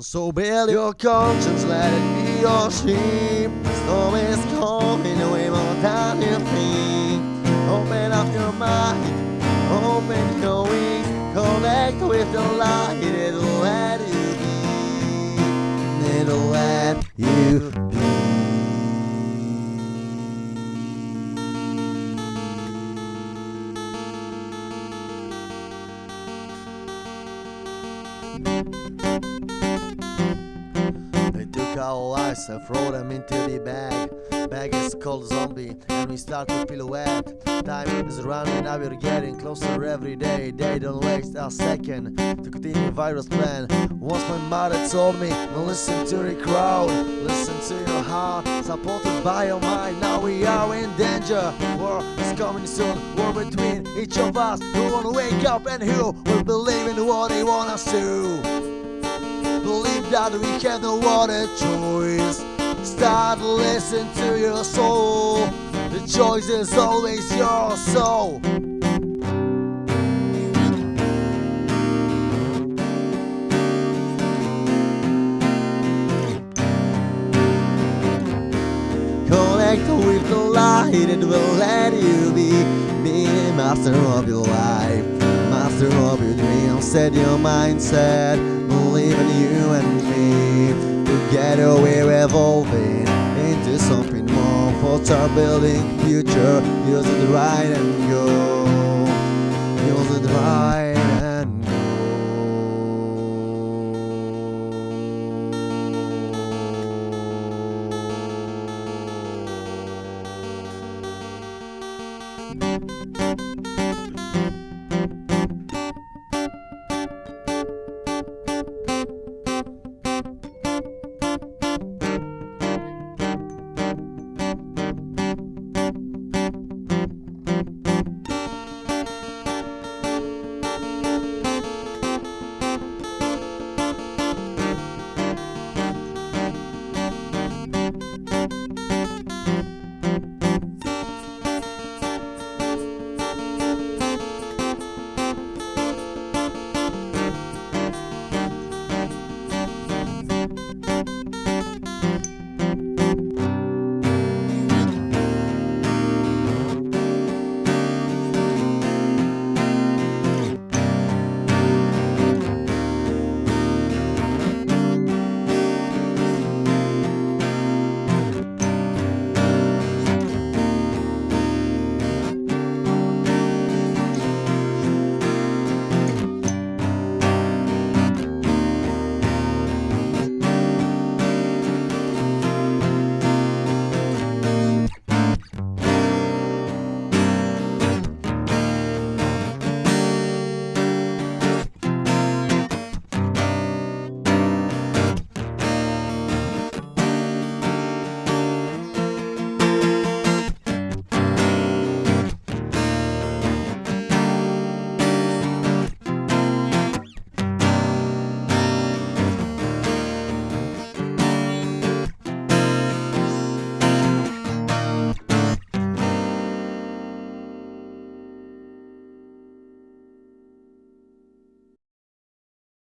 So build your conscience, let it be your sheep. Storm is coming away more than you think. Open up your mind, open your wings, connect with the light. It'll let you be. It'll let you be. They our lives and throw them into the bag. Bag is called zombie, and we start to wet. Time is running, now we're getting closer every day. They don't waste a second to continue virus plan. Once my mother told me, don't listen to the crowd, listen to your heart, supported by your mind. Now we are in danger. War is coming soon. War between each of us. Who wanna wake up and who will believe in what they want us to? Believe that we have no other choice. Start listening to your soul. The choice is always your soul. Connect with the light, it will let you be. Be the master of your life, master of your dreams. Set your mindset, even you and me. Together we're evolving into something more for our building future. Use it right and go. Use it right and go.